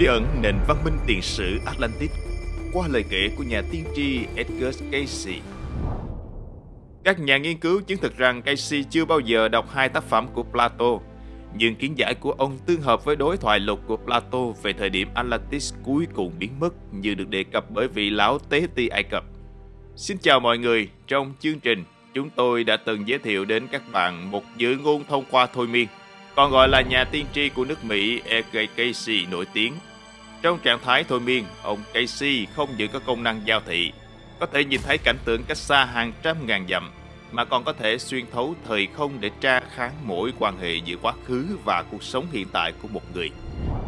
bí ẩn nền văn minh tiền sử Atlantis qua lời kể của nhà tiên tri Edgar Cayce. Các nhà nghiên cứu chứng thực rằng Cayce chưa bao giờ đọc hai tác phẩm của Plato, nhưng kiến giải của ông tương hợp với đối thoại lục của Plato về thời điểm Atlantis cuối cùng biến mất như được đề cập bởi vị lão tế ti Ai Cập. Xin chào mọi người, trong chương trình chúng tôi đã từng giới thiệu đến các bạn một dự ngôn thông qua thôi miên, còn gọi là nhà tiên tri của nước Mỹ E.K. Casey nổi tiếng. Trong trạng thái thôi miên, ông Casey không giữ có công năng giao thị, có thể nhìn thấy cảnh tượng cách xa hàng trăm ngàn dặm, mà còn có thể xuyên thấu thời không để tra kháng mỗi quan hệ giữa quá khứ và cuộc sống hiện tại của một người.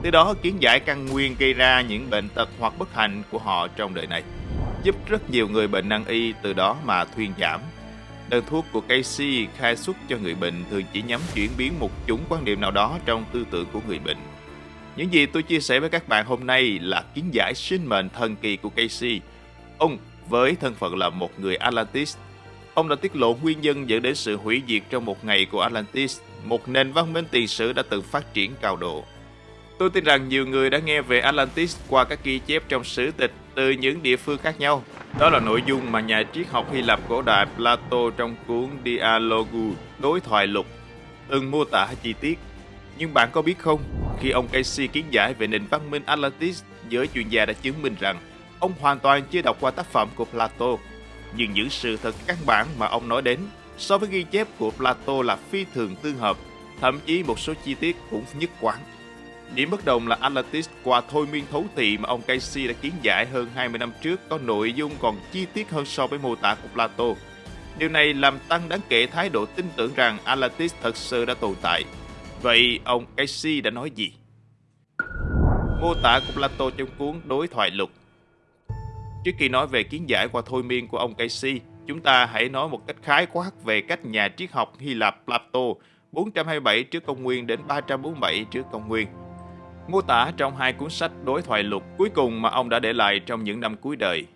Từ đó kiến giải căn nguyên gây ra những bệnh tật hoặc bất hạnh của họ trong đời này, giúp rất nhiều người bệnh nan y từ đó mà thuyên giảm Đơn thuốc của Casey khai xuất cho người bệnh thường chỉ nhắm chuyển biến một chủng quan niệm nào đó trong tư tưởng của người bệnh. Những gì tôi chia sẻ với các bạn hôm nay là kiến giải sinh mệnh thần kỳ của Casey. Ông với thân phận là một người Atlantis, ông đã tiết lộ nguyên nhân dẫn đến sự hủy diệt trong một ngày của Atlantis, một nền văn minh tiền sử đã từng phát triển cao độ. Tôi tin rằng nhiều người đã nghe về Atlantis qua các ghi chép trong sử tịch từ những địa phương khác nhau. Đó là nội dung mà nhà triết học Hy Lạp cổ đại Plato trong cuốn Dialogu đối thoại lục từng mô tả chi tiết. Nhưng bạn có biết không, khi ông Casey kiến giải về nền văn minh Atlantis, giới chuyên gia đã chứng minh rằng ông hoàn toàn chưa đọc qua tác phẩm của Plato. Nhưng những sự thật căn bản mà ông nói đến so với ghi chép của Plato là phi thường tương hợp, thậm chí một số chi tiết cũng nhất quán. Điểm bất đồng là Atlantis qua thôi miên thấu tị mà ông Casey đã kiến giải hơn 20 năm trước có nội dung còn chi tiết hơn so với mô tả của Plato. Điều này làm tăng đáng kể thái độ tin tưởng rằng Atlantis thật sự đã tồn tại. Vậy ông SC đã nói gì? Mô tả của Plato trong cuốn Đối thoại lục Trước khi nói về kiến giải qua thôi miên của ông Casey, chúng ta hãy nói một cách khái quát về cách nhà triết học Hy Lạp Plato 427 trước công nguyên đến 347 trước công nguyên mô tả trong hai cuốn sách đối thoại lục cuối cùng mà ông đã để lại trong những năm cuối đời.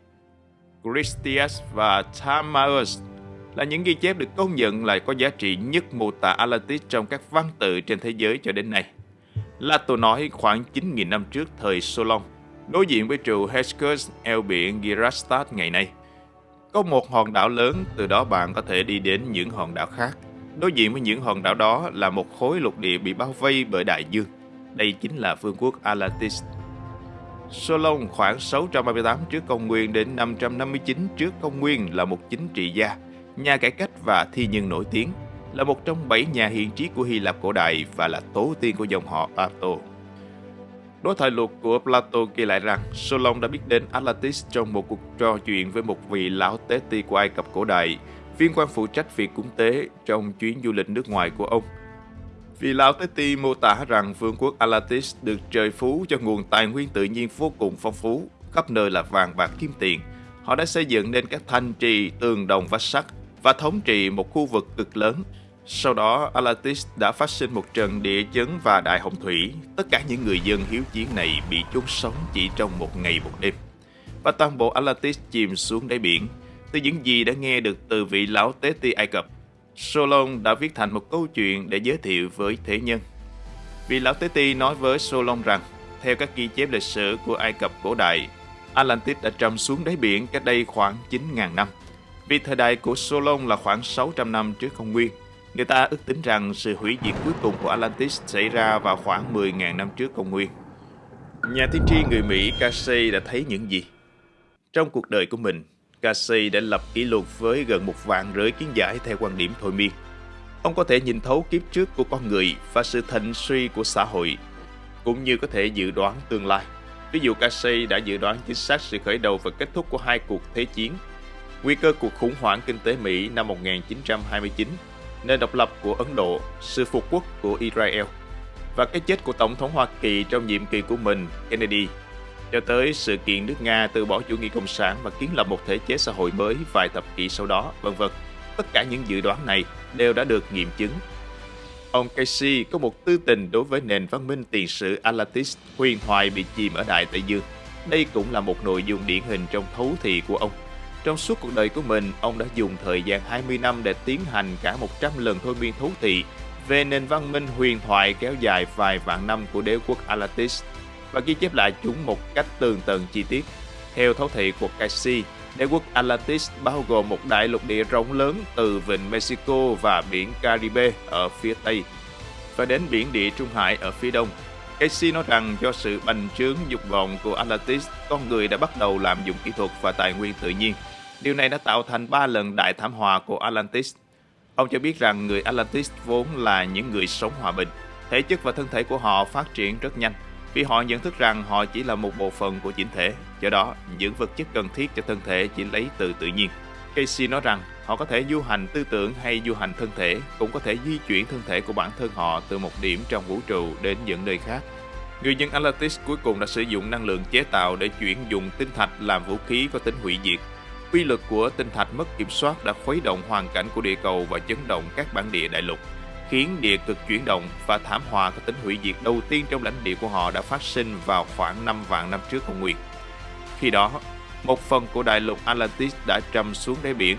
Christias và Timaeus là những ghi chép được công nhận là có giá trị nhất mô tả Atlantis trong các văn tự trên thế giới cho đến nay. Lato nói khoảng 9.000 năm trước thời Solon, đối diện với trụ Hesperus eo biển Girastat ngày nay. Có một hòn đảo lớn, từ đó bạn có thể đi đến những hòn đảo khác. Đối diện với những hòn đảo đó là một khối lục địa bị bao vây bởi đại dương. Đây chính là vương quốc Atlantis. Solon khoảng 638 trước công nguyên đến 559 trước công nguyên là một chính trị gia, nhà cải cách và thi nhân nổi tiếng, là một trong bảy nhà hiền trí của Hy Lạp cổ đại và là tổ tiên của dòng họ Plato. Đối thoại luật của Plato ghi lại rằng Solon đã biết đến Atlantis trong một cuộc trò chuyện với một vị lão tế ti của Ai Cập cổ đại, viên quan phụ trách việc cúng tế trong chuyến du lịch nước ngoài của ông – Vị Lão Tế Ti mô tả rằng vương quốc Atlantis được trời phú cho nguồn tài nguyên tự nhiên vô cùng phong phú, khắp nơi là vàng bạc kim tiền. Họ đã xây dựng nên các thanh trì, tường đồng vách sắt và thống trị một khu vực cực lớn. Sau đó, Atlantis đã phát sinh một trận địa chấn và đại hồng thủy. Tất cả những người dân hiếu chiến này bị chôn sống chỉ trong một ngày một đêm. Và toàn bộ Atlantis chìm xuống đáy biển. Từ những gì đã nghe được từ vị lão tế ti Ai Cập, Solon đã viết thành một câu chuyện để giới thiệu với thế nhân. Vị lão Tế Ti nói với Solon rằng, theo các ghi chép lịch sử của Ai Cập cổ đại, Atlantis đã trầm xuống đáy biển cách đây khoảng 9.000 năm. Vì thời đại của Solon là khoảng 600 năm trước công nguyên, người ta ước tính rằng sự hủy diệt cuối cùng của Atlantis xảy ra vào khoảng 10.000 năm trước công nguyên. Nhà tiên tri người Mỹ Casey đã thấy những gì? Trong cuộc đời của mình, Casey đã lập kỷ lục với gần một vạn rưỡi kiến giải theo quan điểm thôi miên. Ông có thể nhìn thấu kiếp trước của con người và sự thịnh suy của xã hội, cũng như có thể dự đoán tương lai. Ví dụ Casey đã dự đoán chính xác sự khởi đầu và kết thúc của hai cuộc thế chiến, nguy cơ cuộc khủng hoảng kinh tế Mỹ năm 1929, nền độc lập của Ấn Độ, sự phục quốc của Israel và cái chết của Tổng thống Hoa Kỳ trong nhiệm kỳ của mình, Kennedy cho tới sự kiện nước Nga từ bỏ chủ nghĩa cộng sản và kiến lập một thể chế xã hội mới vài thập kỷ sau đó, vân vân. Tất cả những dự đoán này đều đã được nghiệm chứng. Ông Casey có một tư tình đối với nền văn minh tiền sử Atlantis huyền thoại bị chìm ở Đại Tây Dương. Đây cũng là một nội dung điển hình trong thấu thị của ông. Trong suốt cuộc đời của mình, ông đã dùng thời gian 20 năm để tiến hành cả 100 lần thôi miên thú thị về nền văn minh huyền thoại kéo dài vài vạn năm của đế quốc Atlantis và ghi chép lại chúng một cách tường tận chi tiết. Theo thấu thị của Casey, đế quốc Atlantis bao gồm một đại lục địa rộng lớn từ vịnh Mexico và biển Caribe ở phía Tây và đến biển địa Trung Hải ở phía Đông. Casey nói rằng do sự bành trướng dục vọng của Atlantis, con người đã bắt đầu lạm dụng kỹ thuật và tài nguyên tự nhiên. Điều này đã tạo thành ba lần đại thảm họa của Atlantis. Ông cho biết rằng người Atlantis vốn là những người sống hòa bình. Thể chất và thân thể của họ phát triển rất nhanh vì họ nhận thức rằng họ chỉ là một bộ phận của chỉnh thể. Do đó, những vật chất cần thiết cho thân thể chỉ lấy từ tự nhiên. Casey nói rằng họ có thể du hành tư tưởng hay du hành thân thể, cũng có thể di chuyển thân thể của bản thân họ từ một điểm trong vũ trụ đến những nơi khác. Người dân Atlantis cuối cùng đã sử dụng năng lượng chế tạo để chuyển dùng tinh thạch làm vũ khí có tính hủy diệt. Quy lực của tinh thạch mất kiểm soát đã khuấy động hoàn cảnh của địa cầu và chấn động các bản địa đại lục, khiến địa cực chuyển động và thảm họa có tính hủy diệt đầu tiên trong lãnh địa của họ đã phát sinh vào khoảng 5 vạn năm trước công nguyên. Khi đó, một phần của đại lục Atlantis đã trầm xuống đáy biển.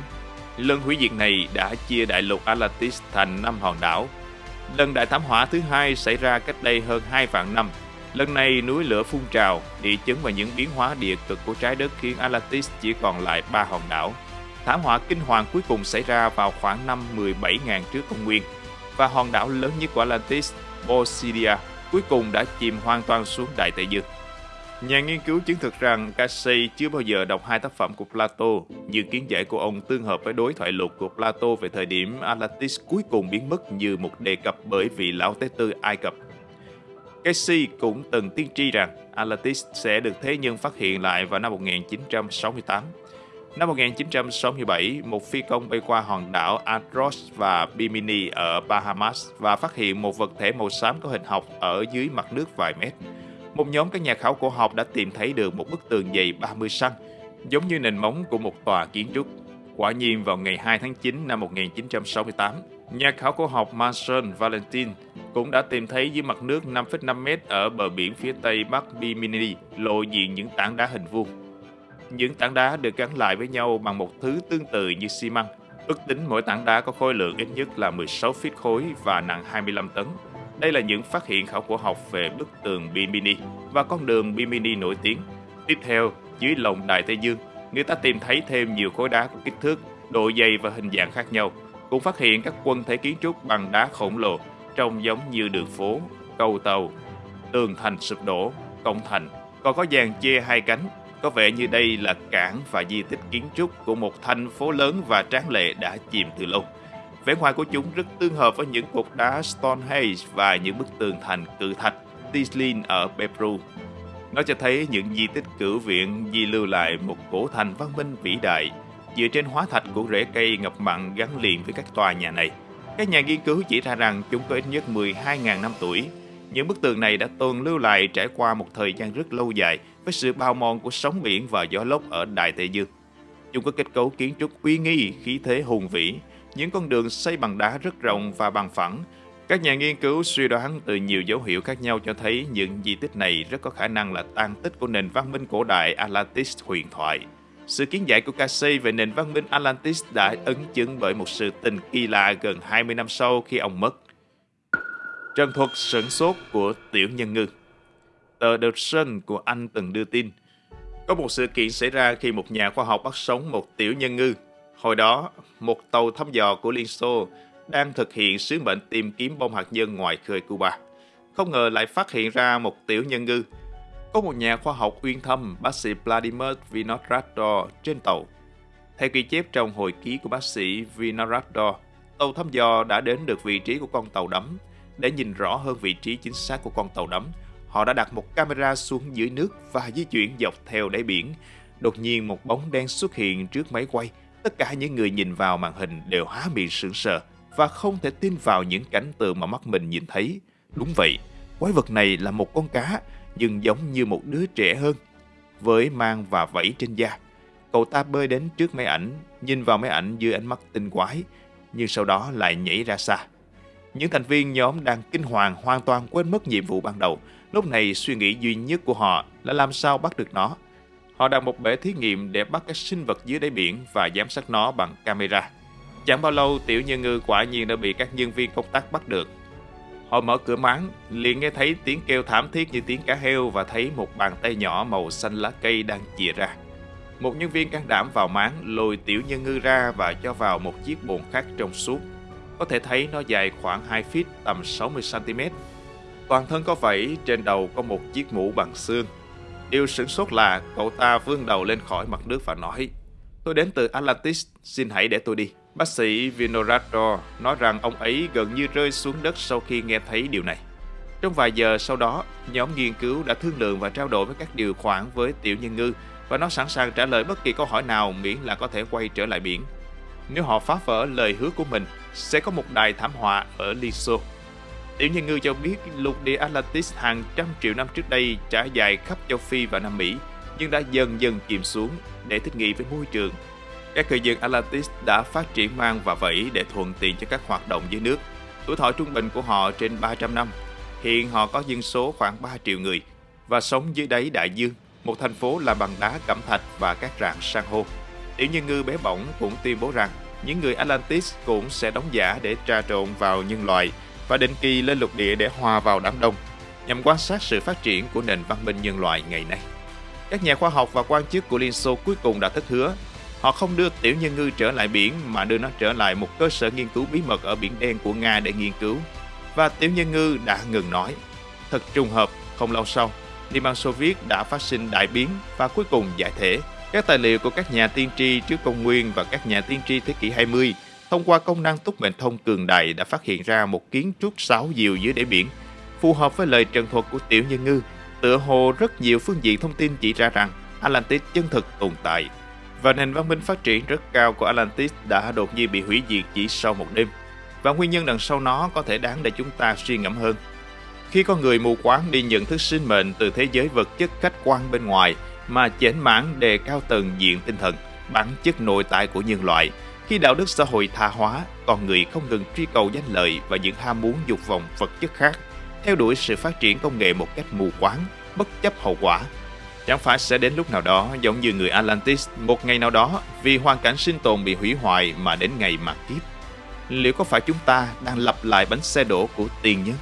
Lần hủy diệt này đã chia đại lục Atlantis thành 5 hòn đảo. Lần đại thảm họa thứ hai xảy ra cách đây hơn 2 vạn năm. Lần này núi lửa phun trào, địa chấn và những biến hóa địa cực của trái đất khiến Atlantis chỉ còn lại ba hòn đảo. Thảm họa kinh hoàng cuối cùng xảy ra vào khoảng năm 17.000 trước công nguyên và hòn đảo lớn nhất của Atlantis, Bosidia, cuối cùng đã chìm hoàn toàn xuống Đại Tây Dương. Nhà nghiên cứu chứng thực rằng Casey chưa bao giờ đọc hai tác phẩm của Plato, nhưng kiến giải của ông tương hợp với đối thoại lục của Plato về thời điểm Atlantis cuối cùng biến mất như một đề cập bởi vị lão tế tư Ai Cập. Casey cũng từng tiên tri rằng Atlantis sẽ được thế nhân phát hiện lại vào năm 1968. Năm 1967, một phi công bay qua hòn đảo Andros và Bimini ở Bahamas và phát hiện một vật thể màu xám có hình học ở dưới mặt nước vài mét một nhóm các nhà khảo cổ học đã tìm thấy được một bức tường dày 30 cm, giống như nền móng của một tòa kiến trúc. Quả nhiên vào ngày 2 tháng 9 năm 1968, nhà khảo cổ học Marcel Valentin cũng đã tìm thấy dưới mặt nước 5,5 mét ở bờ biển phía tây bắc Bimini lộ diện những tảng đá hình vuông. Những tảng đá được gắn lại với nhau bằng một thứ tương tự như xi măng. Ước tính mỗi tảng đá có khối lượng ít nhất là 16 feet khối và nặng 25 tấn. Đây là những phát hiện khảo cổ học về bức tường Bimini và con đường Bimini nổi tiếng. Tiếp theo, dưới lòng Đại Tây Dương, người ta tìm thấy thêm nhiều khối đá có kích thước, độ dày và hình dạng khác nhau. Cũng phát hiện các quân thể kiến trúc bằng đá khổng lồ, trông giống như đường phố, cầu tàu, tường thành sụp đổ, công thành, còn có dàn che hai cánh. Có vẻ như đây là cảng và di tích kiến trúc của một thành phố lớn và tráng lệ đã chìm từ lâu. Vẻ ngoài của chúng rất tương hợp với những cột đá Stonehenge và những bức tường thành cự thạch Tislin ở Peru. Nó cho thấy những di tích cửu viện di lưu lại một cổ thành văn minh vĩ đại dựa trên hóa thạch của rễ cây ngập mặn gắn liền với các tòa nhà này. Các nhà nghiên cứu chỉ ra rằng chúng có ít nhất 12.000 năm tuổi. Những bức tường này đã tồn lưu lại trải qua một thời gian rất lâu dài với sự bao mòn của sóng biển và gió lốc ở Đại Tây Dương. Chúng có kết cấu kiến trúc uy nghi, khí thế hùng vĩ, những con đường xây bằng đá rất rộng và bằng phẳng. Các nhà nghiên cứu suy đoán từ nhiều dấu hiệu khác nhau cho thấy những di tích này rất có khả năng là tan tích của nền văn minh cổ đại Atlantis huyền thoại. Sự kiến giải của Casey về nền văn minh Atlantis đã ấn chứng bởi một sự tình kỳ lạ gần 20 năm sau khi ông mất. Trần thuật sửng sốt của Tiểu Nhân Ngư Tờ The Sun của Anh từng đưa tin Có một sự kiện xảy ra khi một nhà khoa học bắt sống một tiểu nhân ngư Hồi đó, một tàu thăm dò của Liên Xô đang thực hiện sứ mệnh tìm kiếm bom hạt nhân ngoài khơi Cuba. Không ngờ lại phát hiện ra một tiểu nhân ngư. Có một nhà khoa học uyên thâm, bác sĩ Vladimir Vinogradov trên tàu. Theo ghi chép trong hồi ký của bác sĩ Vinogradov, tàu thăm dò đã đến được vị trí của con tàu đắm. Để nhìn rõ hơn vị trí chính xác của con tàu đắm, họ đã đặt một camera xuống dưới nước và di chuyển dọc theo đáy biển. Đột nhiên một bóng đen xuất hiện trước máy quay, Tất cả những người nhìn vào màn hình đều há miệng sững sờ và không thể tin vào những cảnh tượng mà mắt mình nhìn thấy. Đúng vậy, quái vật này là một con cá, nhưng giống như một đứa trẻ hơn, với mang và vẫy trên da. Cậu ta bơi đến trước máy ảnh, nhìn vào máy ảnh dưới ánh mắt tinh quái, nhưng sau đó lại nhảy ra xa. Những thành viên nhóm đang kinh hoàng hoàn toàn quên mất nhiệm vụ ban đầu. Lúc này suy nghĩ duy nhất của họ là làm sao bắt được nó. Họ đặt một bể thí nghiệm để bắt các sinh vật dưới đáy biển và giám sát nó bằng camera. Chẳng bao lâu, tiểu nhân ngư quả nhiên đã bị các nhân viên công tác bắt được. Họ mở cửa máng, liền nghe thấy tiếng kêu thảm thiết như tiếng cá heo và thấy một bàn tay nhỏ màu xanh lá cây đang chìa ra. Một nhân viên can đảm vào máng lôi tiểu nhân ngư ra và cho vào một chiếc bồn khác trong suốt. Có thể thấy nó dài khoảng 2 feet tầm 60cm. Toàn thân có vảy, trên đầu có một chiếc mũ bằng xương. Điều sửng sốt là cậu ta vươn đầu lên khỏi mặt nước và nói Tôi đến từ Atlantis, xin hãy để tôi đi. Bác sĩ Vinorato nói rằng ông ấy gần như rơi xuống đất sau khi nghe thấy điều này. Trong vài giờ sau đó, nhóm nghiên cứu đã thương lượng và trao đổi với các điều khoản với tiểu nhân ngư và nó sẵn sàng trả lời bất kỳ câu hỏi nào miễn là có thể quay trở lại biển. Nếu họ phá vỡ lời hứa của mình, sẽ có một đài thảm họa ở Liso. Tiểu nhân ngư cho biết lục địa Atlantis hàng trăm triệu năm trước đây trải dài khắp châu Phi và Nam Mỹ, nhưng đã dần dần chìm xuống để thích nghi với môi trường. Các cư dân Atlantis đã phát triển mang và vẫy để thuận tiện cho các hoạt động dưới nước. Tuổi thọ trung bình của họ trên 300 năm. Hiện họ có dân số khoảng 3 triệu người và sống dưới đáy đại dương, một thành phố làm bằng đá cẩm thạch và các rạn san hô. Tiểu nhân ngư bé bỏng cũng tuyên bố rằng những người Atlantis cũng sẽ đóng giả để trà trộn vào nhân loại và định kỳ lên lục địa để hòa vào đám đông, nhằm quan sát sự phát triển của nền văn minh nhân loại ngày nay. Các nhà khoa học và quan chức của Liên Xô cuối cùng đã thất hứa. Họ không đưa tiểu nhân ngư trở lại biển mà đưa nó trở lại một cơ sở nghiên cứu bí mật ở biển đen của Nga để nghiên cứu. Và tiểu nhân ngư đã ngừng nói. Thật trùng hợp, không lâu sau, Liên bang Xô Viết đã phát sinh đại biến và cuối cùng giải thể. Các tài liệu của các nhà tiên tri trước công nguyên và các nhà tiên tri thế kỷ 20 thông qua công năng túc mệnh thông cường đại đã phát hiện ra một kiến trúc sáu diều dưới đáy biển, phù hợp với lời trần thuật của tiểu nhân ngư. Tựa hồ rất nhiều phương diện thông tin chỉ ra rằng Atlantis chân thực tồn tại và nền văn minh phát triển rất cao của Atlantis đã đột nhiên bị hủy diệt chỉ sau một đêm. Và nguyên nhân đằng sau nó có thể đáng để chúng ta suy ngẫm hơn. Khi con người mù quáng đi nhận thức sinh mệnh từ thế giới vật chất khách quan bên ngoài mà chểnh mãn đề cao tầng diện tinh thần, bản chất nội tại của nhân loại, khi đạo đức xã hội tha hóa, con người không ngừng truy cầu danh lợi và những ham muốn dục vọng vật chất khác, theo đuổi sự phát triển công nghệ một cách mù quáng, bất chấp hậu quả. Chẳng phải sẽ đến lúc nào đó, giống như người Atlantis, một ngày nào đó, vì hoàn cảnh sinh tồn bị hủy hoại mà đến ngày mà kiếp. Liệu có phải chúng ta đang lặp lại bánh xe đổ của tiền nhân?